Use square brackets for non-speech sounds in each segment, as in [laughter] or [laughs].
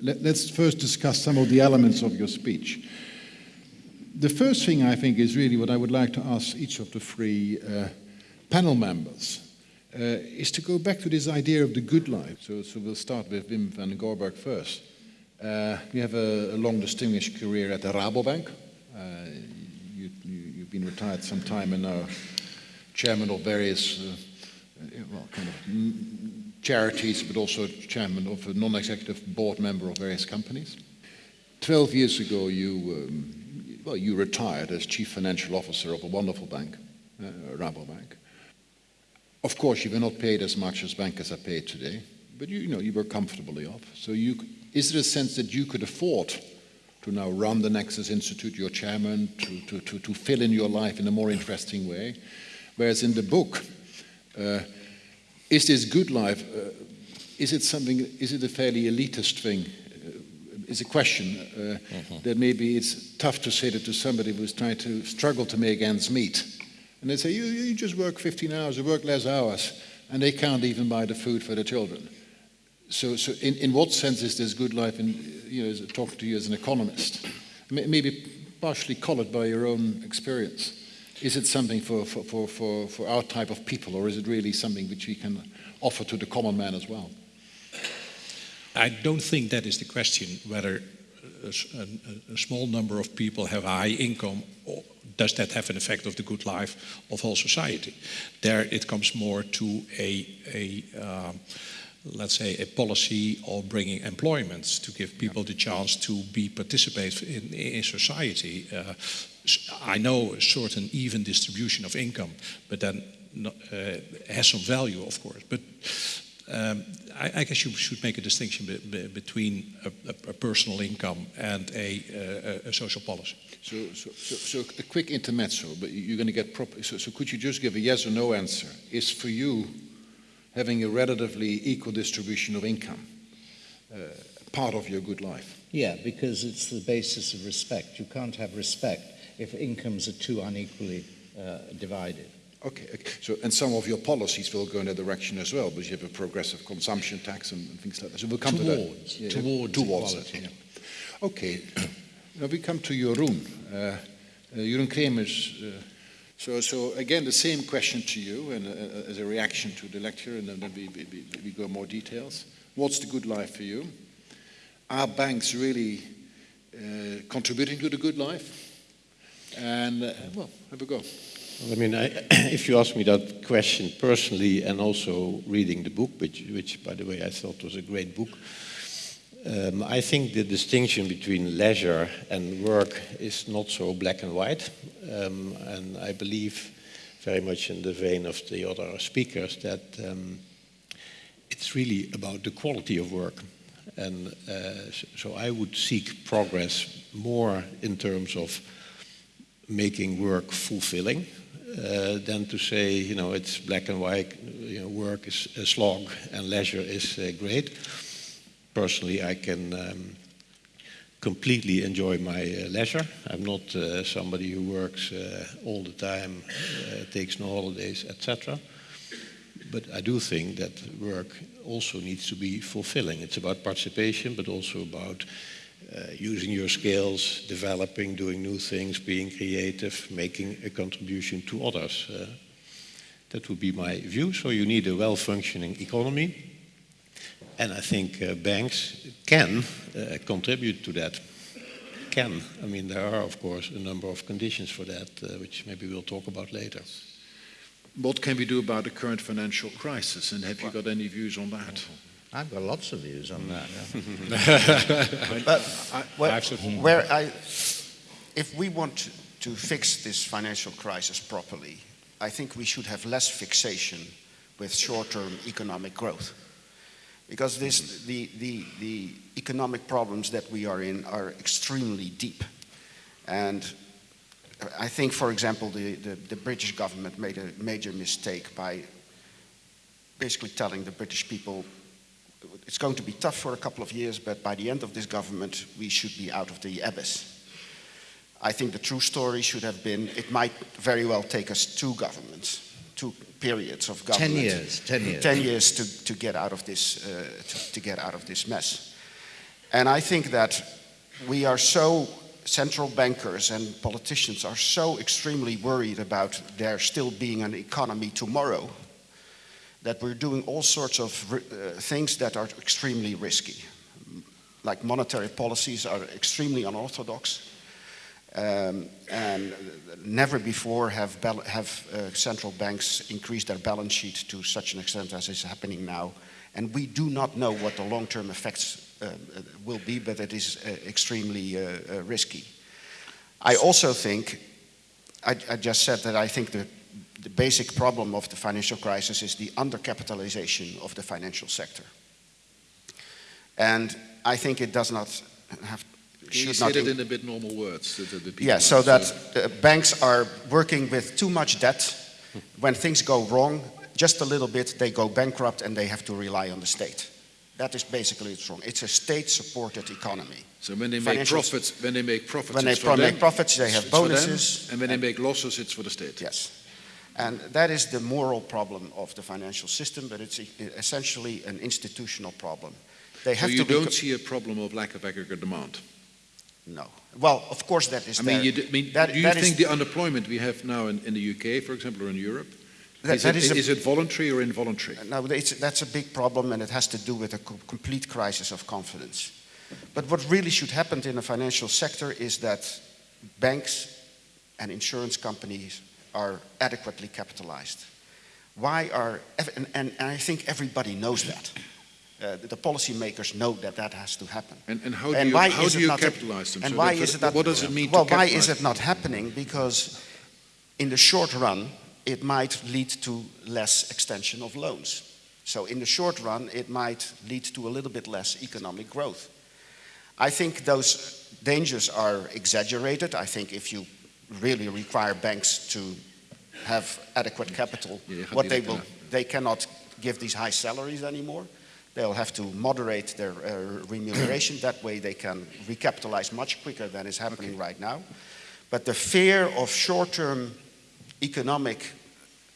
Let, us first discuss some of the elements of your speech. The first thing I think is really what I would like to ask each of the three uh, panel members uh, is to go back to this idea of the good life. So, so we'll start with Wim van Goorbergh first. Uh, you have a, a, long distinguished career at the Rabobank. Uh, you, have you, been retired some time and now chairman of various, uh, well, kind of charities, but also chairman of a non-executive board member of various companies. Twelve years ago, you um, well, you retired as chief financial officer of a wonderful bank, uh, Rabobank. Of course, you were not paid as much as bankers are paid today, but you, you know you were comfortably off. So, you, is there a sense that you could afford to now run the Nexus Institute, your chairman, to, to, to, to fill in your life in a more interesting way? Whereas in the book, uh, is this good life? Uh, is it something? Is it a fairly elitist thing? is a question uh, mm-hmm. that maybe it's tough to say that to somebody who's trying to struggle to make ends meet. And they say, you, you just work 15 hours, you work less hours, and they can't even buy the food for the children. So, so in, in what sense is this good life, in, you know, talking to you as an economist? Maybe partially colored by your own experience. Is it something for, for, for, for, for our type of people, or is it really something which we can offer to the common man as well? I don't think that is the question whether a, a, a, small number of people have a high income or does that have an effect of the good life of whole society. There it comes more to a, a um, let's say a policy of bringing employment to give people the chance to be participate in, in society. Uh, I know a certain even distribution of income, but then uh, has some value, of course. But um, I, I, guess you should make a distinction be, be, between a, a, a, personal income and a, a social policy. So, so, so, so, a quick intermezzo, but you're going to get proper. So, so, could you just give a yes or no answer? Is for you having a relatively equal distribution of income uh, part of your good life? Yeah, because it's the basis of respect. You can't have respect if incomes are too unequally uh, divided. Okay, okay, so and some of your policies will go in that direction as well, because you have a progressive consumption tax and, and things like that. So we'll come towards, to that. Yeah, towards, towards it. Yeah. Okay, [clears throat] now we come to Jeroen. Uh, uh, Jeroen Kremers. Uh, so, so again, the same question to you, and uh, as a reaction to the lecture, and then we, we, we go more details. What's the good life for you? Are banks really uh, contributing to the good life? And uh, well, have a go. I mean, I, [clears throat] if you ask me that question personally, and also reading the book, which, which by the way, I thought was a great book, um, I think the distinction between leisure and work is not so black and white. Um, and I believe very much in the vein of the other speakers that um, it's really about the quality of work. And uh, so I would seek progress more in terms of making work fulfilling uh, than to say, you know, it's black and white, you know, work is a slog and leisure is uh, great. Personally, I can um, completely enjoy my uh, leisure. I'm not uh, somebody who works uh, all the time, takes no holidays, etc. But I do think that work also needs to be fulfilling. It's about participation, but also about uh, using your skills, developing, doing new things, being creative, making a contribution to others. Uh, that would be my view. So you need a well-functioning economy. And I think uh, banks can uh, contribute to that. Can. I mean, there are, of course, a number of conditions for that, uh, which maybe we'll talk about later. What can we do about the current financial crisis? And have you got any views on that? I've got lots of views on that. Yeah. [laughs] but where I, if we want to fix this financial crisis properly, I think we should have less fixation with short-term economic growth. Because this, the, the, the economic problems that we are in are extremely deep. And I think, for example, the, the, the British government made a major mistake by basically telling the British people it's going to be tough for a couple of years, but by the end of this government, we should be out of the abyss. I think the true story should have been, it might very well take us two governments, two periods of government. Ten years, ten years. Ten years to, to, get, out of this, uh, to, to get out of this mess. And I think that we are so, central bankers and politicians are so extremely worried about there still being an economy tomorrow that we're doing all sorts of uh, things that are extremely risky. Like monetary policies are extremely unorthodox. Um, and never before have, have uh, central banks increased their balance sheet to such an extent as is happening now. And we do not know what the long-term effects uh, will be, but it is uh, extremely uh, uh, risky. I also think, I, I, just said that I think the, the basic problem of the financial crisis is the undercapitalization of the financial sector. And I think it does not have you say that in a bit normal words? The, the yeah, so that uh, banks are working with too much debt. when things go wrong, just a little bit, they go bankrupt and they have to rely on the state. That is basically it's wrong. It's a state-supported economy. So when they make profits, when they make profits, when they pro them, make profits, they have bonuses, and when and they make losses, it's for the state. Yes, and that is the moral problem of the financial system, but it's essentially an institutional problem. They have so you don't see a problem of lack of aggregate demand. No. Well, of course that is. I mean, you do, I mean, that, do you think the unemployment we have now in, in, the UK, for example, or in Europe, that, is, that it, is, a, is, it voluntary or involuntary? No, that's a big problem, and it has to do with a co complete crisis of confidence. But what really should happen in the financial sector is that banks and insurance companies are adequately capitalized. Why are, and, and I think everybody knows that. Uh, the policymakers know that that has to happen. And, and how do and you, why how do you capitalize them? And so why is it not, what does it mean Well, why is it not happening? Because in the short run, it might lead to less extension of loans. So in the short run, it might lead to a little bit less economic growth. I think those dangers are exaggerated. I think if you really require banks to have adequate capital, what they will, they cannot give these high salaries anymore. They'll have to moderate their uh, remuneration. that way they can recapitalize much quicker than is happening okay. right now. But the fear of short-term economic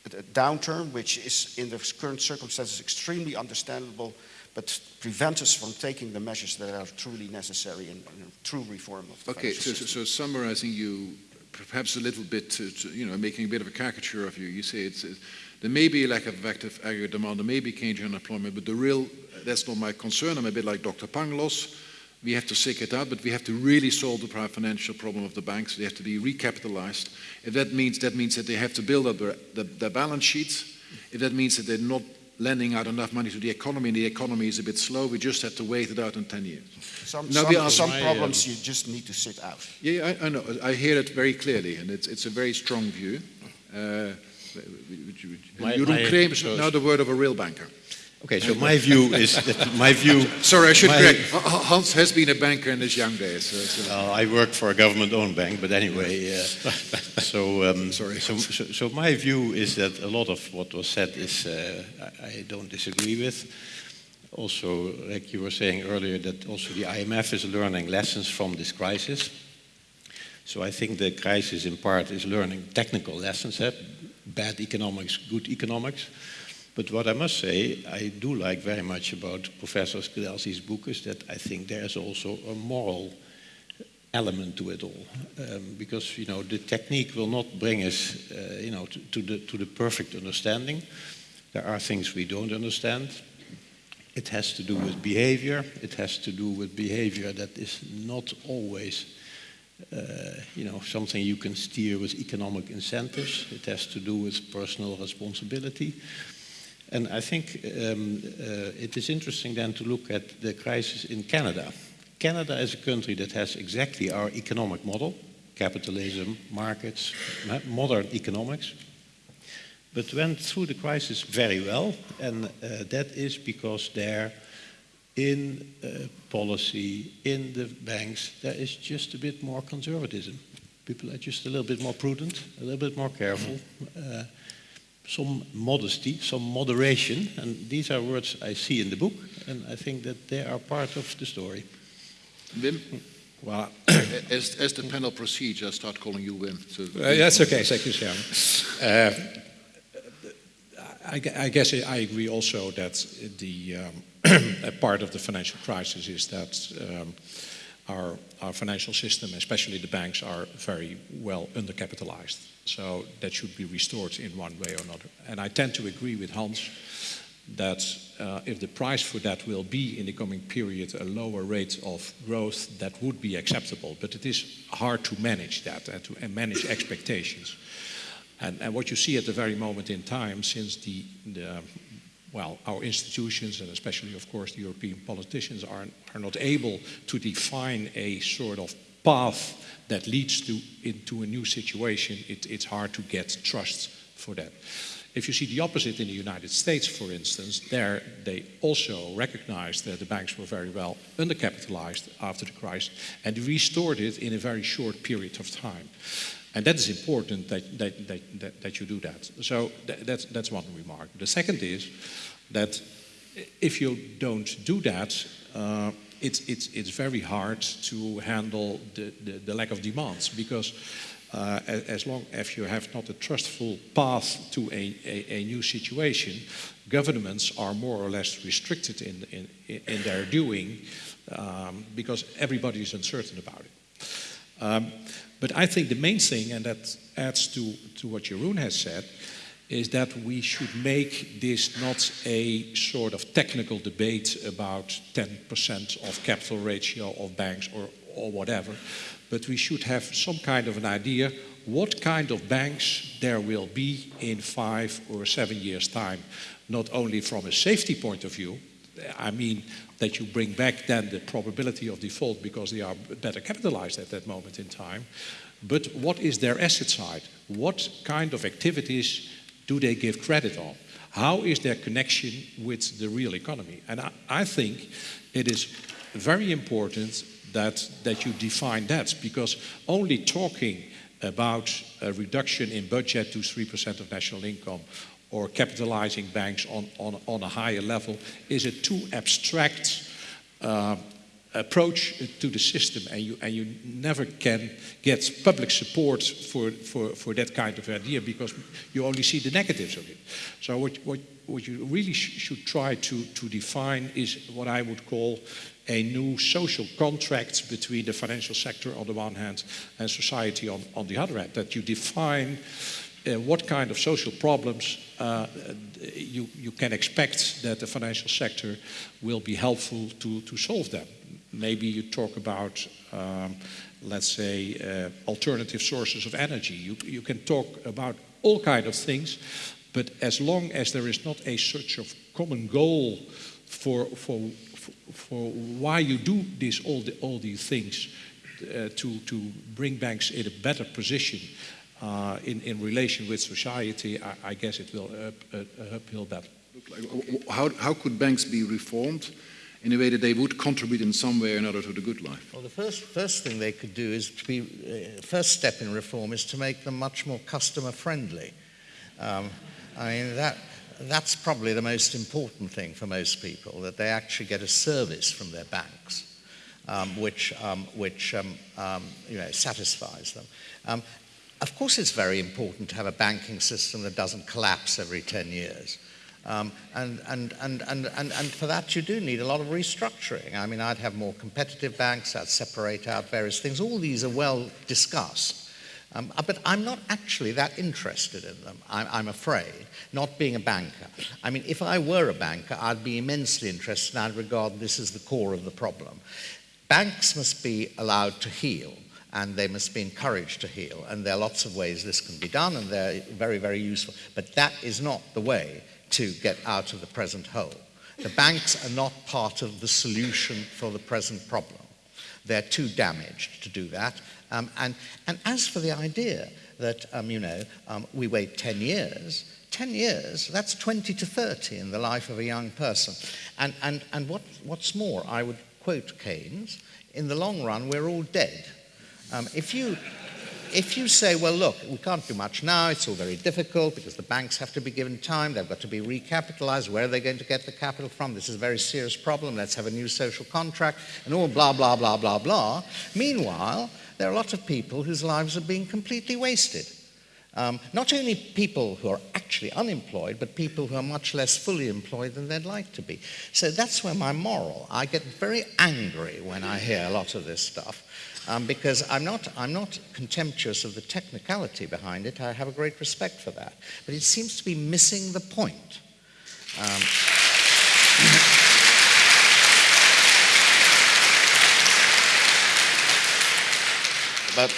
uh, downturn, which is in the current circumstances extremely understandable, but prevent us from taking the measures that are truly necessary in, in a true reform of the Okay, so, so, so, summarizing you perhaps a little bit, to, to, you know, making a bit of a caricature of you, you say it's, there may be a lack of active aggregate demand, there may be in unemployment, but the real, that's not my concern. I'm a bit like Dr. Pangloss. We have to seek it out, but we have to really solve the financial problem of the banks. They have to be recapitalized. If that means that means that they have to build up their, their, their balance sheets. If that means that they're not lending out enough money to the economy and the economy is a bit slow, we just have to wait it out in 10 years. Some, some, some problems you just need to sit out. Yeah, I, I, know. I hear it very clearly, and it's, it's a very strong view. Uh, my, Jeroen is now the word of a real banker. Okay, so my view is that my view. [laughs] Sorry, I should correct. Hans has been a banker in his young days. So, so. Uh, I worked for a government-owned bank, but anyway. Uh, [laughs] so, um, Sorry. So, so, so, my view is that a lot of what was said is uh, I, I don't disagree with. Also, like you were saying earlier, that also the IMF is learning lessons from this crisis. So I think the crisis in part is learning technical lessons, eh? bad economics, good economics. But what I must say, I do like very much about Professor Skidelsky's book is that I think there's also a moral element to it all. Um, because, you know, the technique will not bring us, uh, you know, to, to, the, to the perfect understanding. There are things we don't understand. It has to do with behavior. It has to do with behavior that is not always uh, you know, something you can steer with economic incentives. It has to do with personal responsibility. And I think um, uh, it is interesting then to look at the crisis in Canada. Canada is a country that has exactly our economic model, capitalism, markets, modern economics, but went through the crisis very well, and uh, that is because there in uh, policy, in the banks, there is just a bit more conservatism. People are just a little bit more prudent, a little bit more careful, uh, some modesty, some moderation, and these are words I see in the book, and I think that they are part of the story. Wim? Well, [coughs] as, as the panel proceeds, I'll start calling you Wim. So uh, that's okay, thank you, Chairman. Uh, I, I, guess I agree also that the um, [coughs] part of the financial crisis is that um, our, our financial system, especially the banks, are very well undercapitalized. So that should be restored in one way or another. And I tend to agree with Hans that uh, if the price for that will be in the coming period a lower rate of growth, that would be acceptable. But it is hard to manage that and to manage expectations. And, and, what you see at the very moment in time, since the, the well, our institutions and especially, of course, the European politicians are, are not able to define a sort of path that leads to into a new situation, it, it's hard to get trust for that. If you see the opposite in the United States, for instance, there they also recognized that the banks were very well undercapitalized after the crisis and restored it in a very short period of time. And that is important that, that, that, that, that you do that. So that, that's, that's one remark. The second is that if you don't do that, uh, it's, it's, it's very hard to handle the, the, the lack of demands because uh, as long as you have not a trustful path to a, a, a, new situation, governments are more or less restricted in, in, in their doing um, because everybody is uncertain about it. Um, but I think the main thing, and that adds to, to what Jeroen has said, is that we should make this not a sort of technical debate about 10% of capital ratio of banks or, or whatever, but we should have some kind of an idea what kind of banks there will be in five or seven years' time, not only from a safety point of view, I mean that you bring back then the probability of default because they are better capitalized at that moment in time, but what is their asset side? What kind of activities do they give credit on? How is their connection with the real economy? And I, I think it is very important that, that you define that because only talking about a reduction in budget to 3% of national income or capitalizing banks on, on, on a higher level is a too abstract uh, approach to the system and you, and you never can get public support for, for, for that kind of idea because you only see the negatives of it. So what, what, what you really sh should try to, to define is what I would call a new social contract between the financial sector on the one hand and society on, on the other hand, that you define uh, what kind of social problems you, you can expect that the financial sector will be helpful to, to solve them maybe you talk about, um, let's say, uh, alternative sources of energy. You, you can talk about all kinds of things, but as long as there is not a such of common goal for, for, for why you do this, all, the, all these things uh, to, to bring banks in a better position uh, in, in relation with society, I, I guess it will up, uh, uphill battle. How, how could banks be reformed? in a way that they would contribute in some way or another to the good life? Well, the first, first thing they could do is to be, uh, first step in reform is to make them much more customer friendly. Um, I mean, that, that's probably the most important thing for most people, that they actually get a service from their banks. Um, which, um, which um, um, you know, satisfies them. Of course, it's very important to have a banking system that doesn't collapse every 10 years. Um, and, and, and, and, and, and for that, you do need a lot of restructuring. I mean, I'd have more competitive banks, I'd separate out various things. All these are well discussed. Um, uh, but I'm not actually that interested in them, I'm, I'm, afraid, not being a banker. I mean, if I were a banker, I'd be immensely interested and I'd regard this as the core of the problem. Banks must be allowed to heal and they must be encouraged to heal. And there are lots of ways this can be done and they're very, very useful. But that is not the way to get out of the present hole. The banks are not part of the solution for the present problem. They're too damaged to do that. Um, and, and as for the idea that, um, you know, um, we wait 10 years, 10 years, that's 20 to 30 in the life of a young person. And, and, and what, what's more, I would quote Keynes, in the long run, we're all dead. Um, if you if you say, well, look, we can't do much now, it's all very difficult because the banks have to be given time, they've got to be recapitalized, where are they going to get the capital from? This is a very serious problem, let's have a new social contract, and all blah, blah, blah, blah, blah. Meanwhile, there are a lot of people whose lives are being completely wasted. Um, not only people who are actually unemployed, but people who are much less fully employed than they'd like to be. So that's where my moral. I get very angry when I hear a lot of this stuff. Um, because I'm not, I'm not contemptuous of the technicality behind it. I have a great respect for that. But it seems to be missing the point. Um, [laughs] but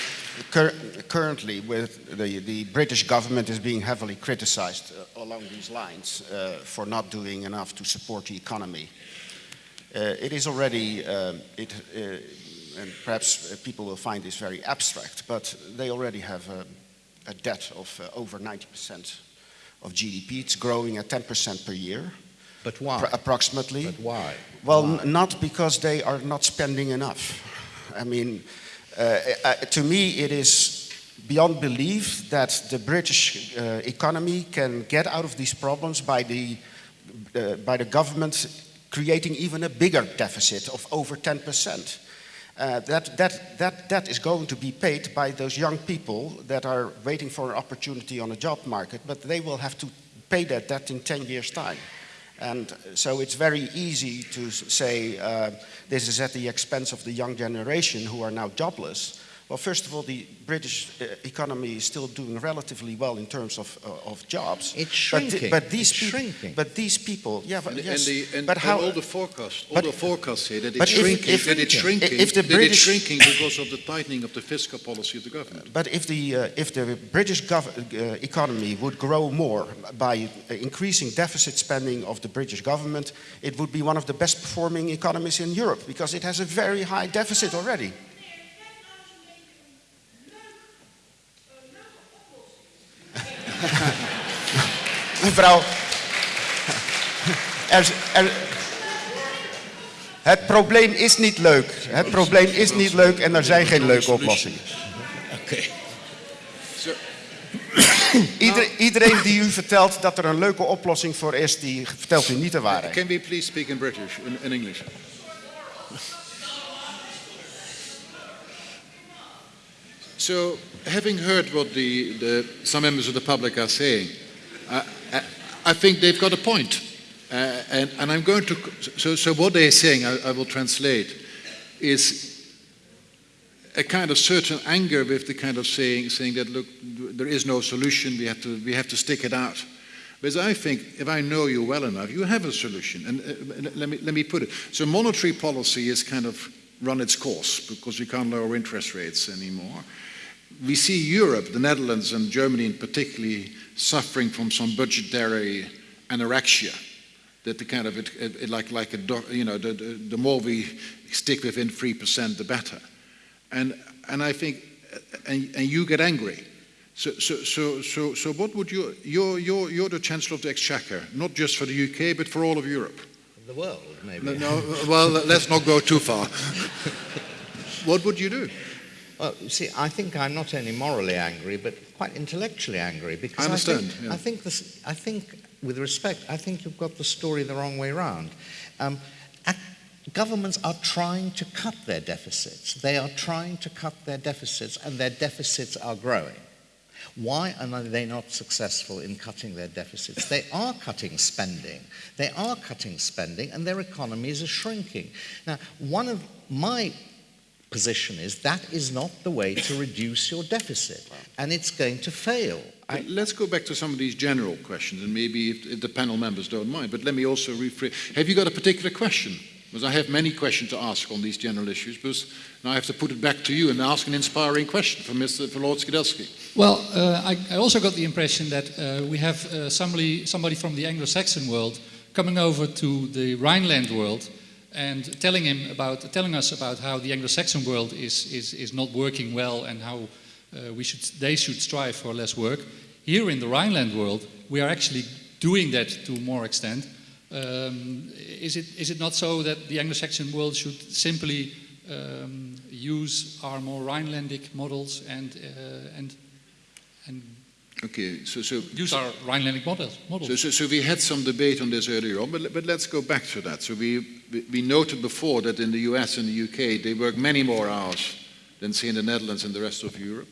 cur currently, with the, the British government is being heavily criticized uh, along these lines uh, for not doing enough to support the economy. Uh, it is already, um, it, uh, and perhaps uh, people will find this very abstract, but they already have a, a debt of uh, over 90% of GDP. It's growing at 10% per year. But why? approximately. But why? Well, why? not because they are not spending enough. I mean, uh, uh, to me, it is beyond belief that the British uh, economy can get out of these problems by the, uh, by the government creating even a bigger deficit of over 10%. Uh, that, that, that, that is going to be paid by those young people that are waiting for an opportunity on a job market, but they will have to pay that debt in 10 years' time. And so it's very easy to say uh, this is at the expense of the young generation who are now jobless. Well, first of all, the British uh, economy is still doing relatively well in terms of, uh, of jobs. It's shrinking. But, but these it's shrinking. But these people, yeah, but and, yes, and, the, and, but how? And all the forecasts, all but, the forecasts say that it's shrinking. if- that it's shrinking. if the that British- it's shrinking because of the tightening of the fiscal policy of the government. But if the, uh, if the British gov- uh, economy would grow more by uh, increasing deficit spending of the British government, it would be one of the best performing economies in Europe because it has a very high deficit already. Mevrouw, er, er, het probleem is niet leuk. Het probleem is niet leuk en er zijn geen leuke oplossingen. [coughs] Ieder- iedereen die u vertelt dat er een leuke oplossing voor is, die vertelt u niet de waarheid. Can we please speak in British, in, in English? So, having heard what the, the, some members of the public are saying, I, I, think they've got a point. Uh, and, and I'm going to, so, so what they're saying, I, I will translate, is a kind of certain anger with the kind of saying, saying that, look, there is no solution, we have to, we have to stick it out. Because I think if I know you well enough, you have a solution. And uh, let, me, let me put it. So monetary policy has kind of run its course because we can't lower interest rates anymore. We see Europe, the Netherlands and Germany in particularly, suffering from some budgetary anorexia. That the kind of, it, it, like, like a, do- you know, the, the, the more we stick within 3%, the better. And, and I think, uh, and, and you get angry. So, so, so, so, so what would you, you're, you're, you're the Chancellor of the Exchequer, not just for the UK, but for all of Europe. The world, maybe. No, no, well, let's not go too far. [laughs] what would you do? Well, you see, I think I'm not only morally angry, but quite intellectually angry because I understand, think, yeah. I think, this, I think, with respect, I think you've got the story the wrong way round. Um, governments are trying to cut their deficits. They are trying to cut their deficits, and their deficits are growing. Why are they not successful in cutting their deficits? They are cutting spending. They are cutting spending, and their economies are shrinking. Now, one of my position is that is not the way to reduce your deficit, and it's going to fail. But Let's go back to some of these general questions, and maybe if, if the panel members don't mind. But let me also rephrase. Have you got a particular question? Because I have many questions to ask on these general issues, but now I have to put it back to you and ask an inspiring question for Mr. for Lord Skidelsky. Well, uh, I, I also got the impression that uh, we have uh, somebody, somebody from the Anglo-Saxon world coming over to the Rhineland world and telling him about, telling us about how the Anglo-Saxon world is, is, is not working well and how uh, we should, they should strive for less work. Here in the Rhineland world, we are actually doing that to more extent. Um, is, it, is it not so that the Anglo-Saxon world should simply um, use our more Rhinelandic models and, uh, and, and Okay, so, so, use our Rhinelandic models? models? so, so, so we had some debate on this earlier on, but, but let's go back to that. So we, we- we noted before that in the US and the UK, they work many more hours than, say, in the Netherlands and the rest of Europe.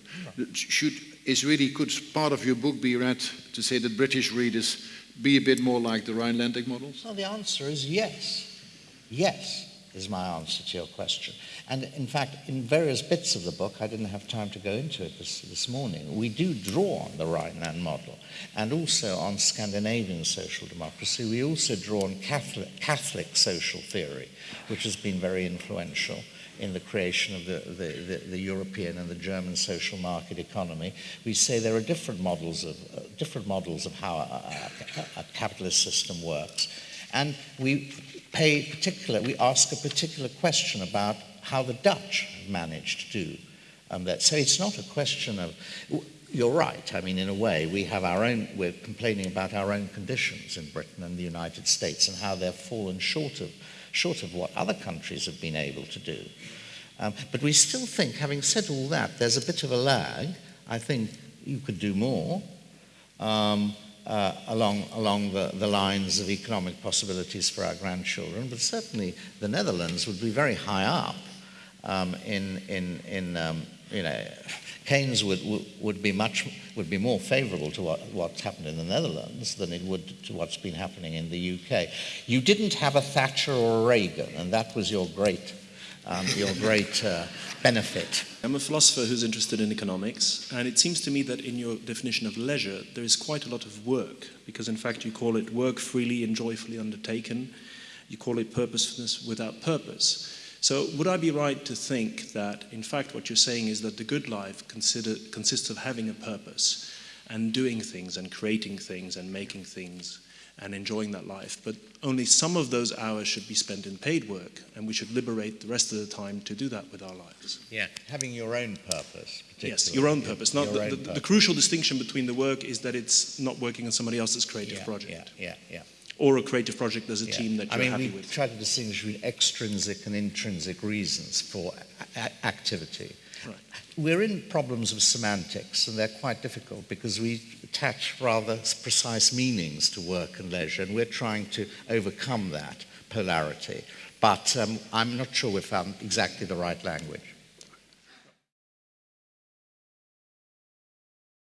Should, is really, could part of your book be read to say that British readers be a bit more like the Rhinelandic models? Well, the answer is yes. Yes is my answer to your question. And in fact, in various bits of the book, I didn't have time to go into it this, this morning, we do draw on the Rhineland model and also on Scandinavian social democracy. We also draw on Catholic, Catholic social theory, which has been very influential in the creation of the, the, the, the, European and the German social market economy. We say there are different models of, uh, different models of how a, a, a, capitalist system works. And we pay particular, we ask a particular question about how the Dutch managed to do um, that. So it's not a question of, you're right. I mean, in a way, we have our own, we're complaining about our own conditions in Britain and the United States and how they've fallen short of short of what other countries have been able to do. Um, but we still think, having said all that, there's a bit of a lag. I think you could do more um, uh, along, along the, the lines of economic possibilities for our grandchildren, but certainly the Netherlands would be very high up um, in, in, in um, you know, Keynes would, would be much would be more favourable to what, what's happened in the Netherlands than it would to what's been happening in the UK. You didn't have a Thatcher or a Reagan, and that was your great um, your great uh, benefit. I'm a philosopher who's interested in economics, and it seems to me that in your definition of leisure, there is quite a lot of work, because in fact you call it work freely and joyfully undertaken. You call it purposefulness without purpose. So, would I be right to think that, in fact, what you're saying is that the good life consider, consists of having a purpose and doing things and creating things and making things and enjoying that life, but only some of those hours should be spent in paid work, and we should liberate the rest of the time to do that with our lives. Yeah, having your own purpose. Yes, your own purpose. Not the, the, the, crucial distinction between the work is that it's not working on somebody else's creative yeah, project. Yeah, yeah, yeah or a creative project as a yeah. team that you're I mean, happy we with? try to distinguish between extrinsic and intrinsic reasons for activity. We're in problems of semantics, and they're quite difficult because we attach rather precise meanings to work and leisure, and we're trying to overcome that polarity. But um, I'm not sure we've found exactly the right language.